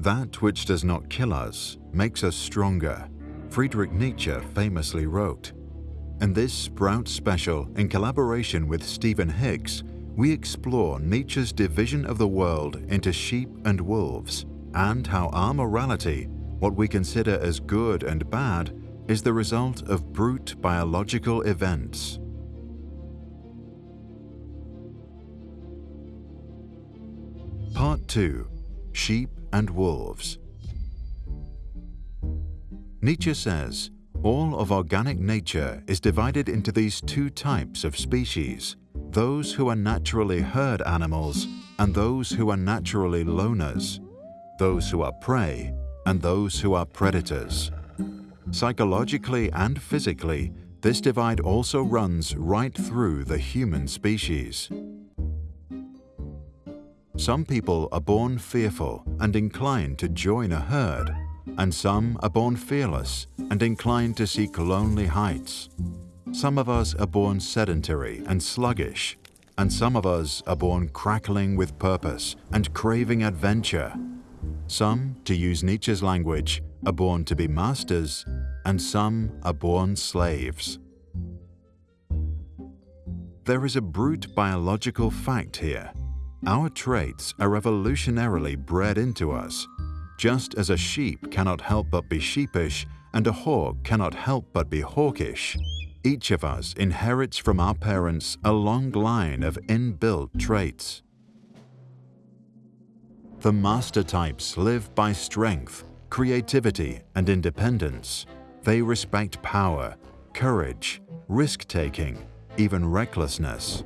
That which does not kill us makes us stronger, Friedrich Nietzsche famously wrote. In this Sprout special, in collaboration with Stephen Hicks, we explore Nietzsche's division of the world into sheep and wolves, and how our morality, what we consider as good and bad, is the result of brute biological events. Part 2 Sheep and Wolves Nietzsche says, all of organic nature is divided into these two types of species, those who are naturally herd animals and those who are naturally loners, those who are prey and those who are predators. Psychologically and physically, this divide also runs right through the human species. Some people are born fearful and inclined to join a herd, and some are born fearless and inclined to seek lonely heights. Some of us are born sedentary and sluggish, and some of us are born crackling with purpose and craving adventure. Some, to use Nietzsche's language, are born to be masters, and some are born slaves. There is a brute biological fact here. Our traits are evolutionarily bred into us. Just as a sheep cannot help but be sheepish and a hawk cannot help but be hawkish, each of us inherits from our parents a long line of inbuilt traits. The master types live by strength, creativity, and independence. They respect power, courage, risk-taking, even recklessness.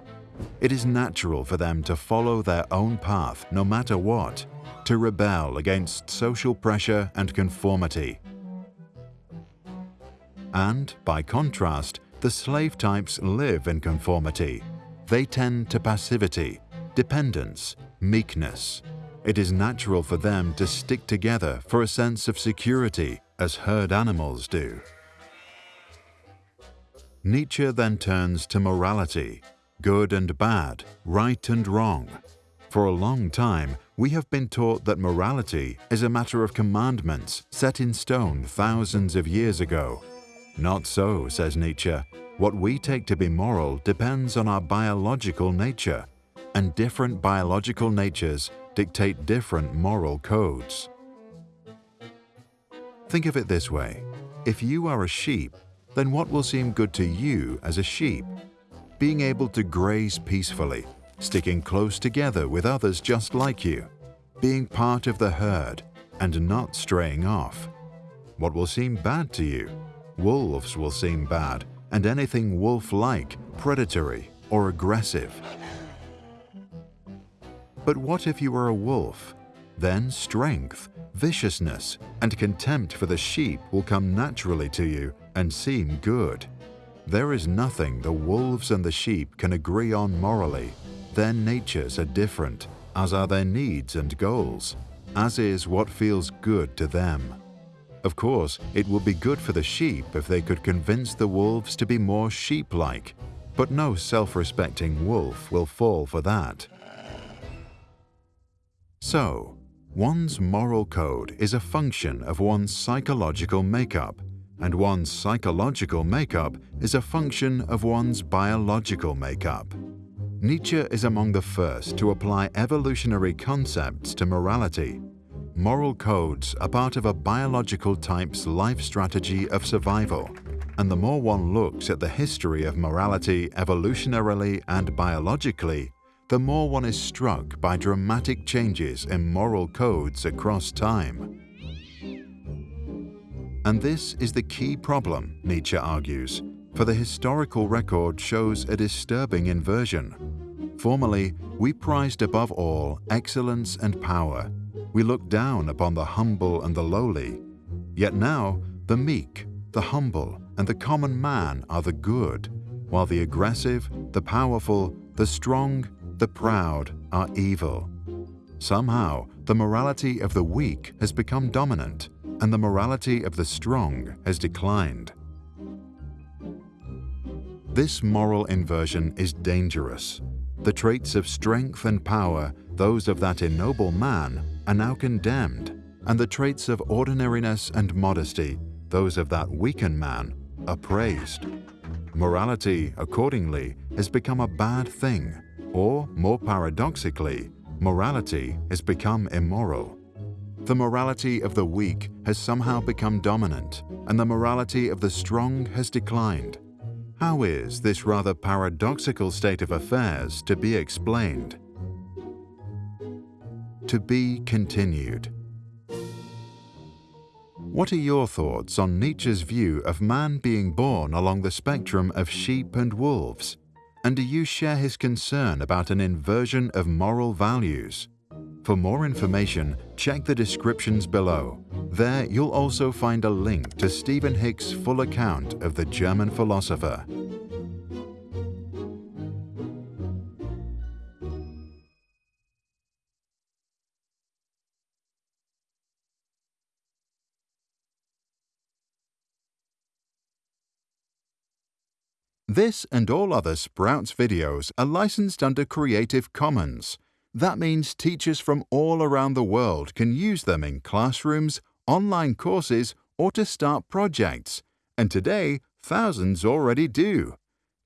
It is natural for them to follow their own path no matter what, to rebel against social pressure and conformity. And, by contrast, the slave types live in conformity. They tend to passivity, dependence, meekness. It is natural for them to stick together for a sense of security, as herd animals do. Nietzsche then turns to morality, good and bad, right and wrong. For a long time, we have been taught that morality is a matter of commandments set in stone thousands of years ago. Not so, says Nietzsche. What we take to be moral depends on our biological nature, and different biological natures dictate different moral codes. Think of it this way. If you are a sheep, then what will seem good to you as a sheep? Being able to graze peacefully, sticking close together with others just like you, being part of the herd, and not straying off. What will seem bad to you? Wolves will seem bad, and anything wolf-like, predatory, or aggressive. But what if you were a wolf? Then strength, viciousness, and contempt for the sheep will come naturally to you and seem good. There is nothing the wolves and the sheep can agree on morally. Their natures are different, as are their needs and goals, as is what feels good to them. Of course, it would be good for the sheep if they could convince the wolves to be more sheep-like, but no self-respecting wolf will fall for that. So, one's moral code is a function of one's psychological makeup, and one's psychological makeup is a function of one's biological makeup. Nietzsche is among the first to apply evolutionary concepts to morality. Moral codes are part of a biological type's life strategy of survival, and the more one looks at the history of morality evolutionarily and biologically, the more one is struck by dramatic changes in moral codes across time. And this is the key problem, Nietzsche argues, for the historical record shows a disturbing inversion. Formerly, we prized above all excellence and power. We looked down upon the humble and the lowly. Yet now, the meek, the humble, and the common man are the good, while the aggressive, the powerful, the strong, the proud are evil. Somehow, the morality of the weak has become dominant, and the morality of the strong has declined. This moral inversion is dangerous. The traits of strength and power, those of that ennoble man, are now condemned, and the traits of ordinariness and modesty, those of that weakened man, are praised. Morality, accordingly, has become a bad thing, or, more paradoxically, morality has become immoral. The morality of the weak has somehow become dominant, and the morality of the strong has declined. How is this rather paradoxical state of affairs to be explained? To be continued. What are your thoughts on Nietzsche's view of man being born along the spectrum of sheep and wolves? And do you share his concern about an inversion of moral values? For more information, check the descriptions below. There you'll also find a link to Stephen Hick's full account of the German philosopher. This and all other Sprouts videos are licensed under Creative Commons. That means teachers from all around the world can use them in classrooms, online courses, or to start projects. And today, thousands already do.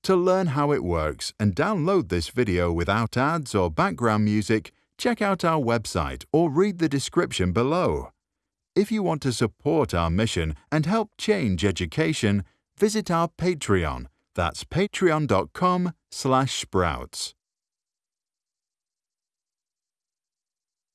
To learn how it works and download this video without ads or background music, check out our website or read the description below. If you want to support our mission and help change education, visit our Patreon that's patreon.com slash sprouts.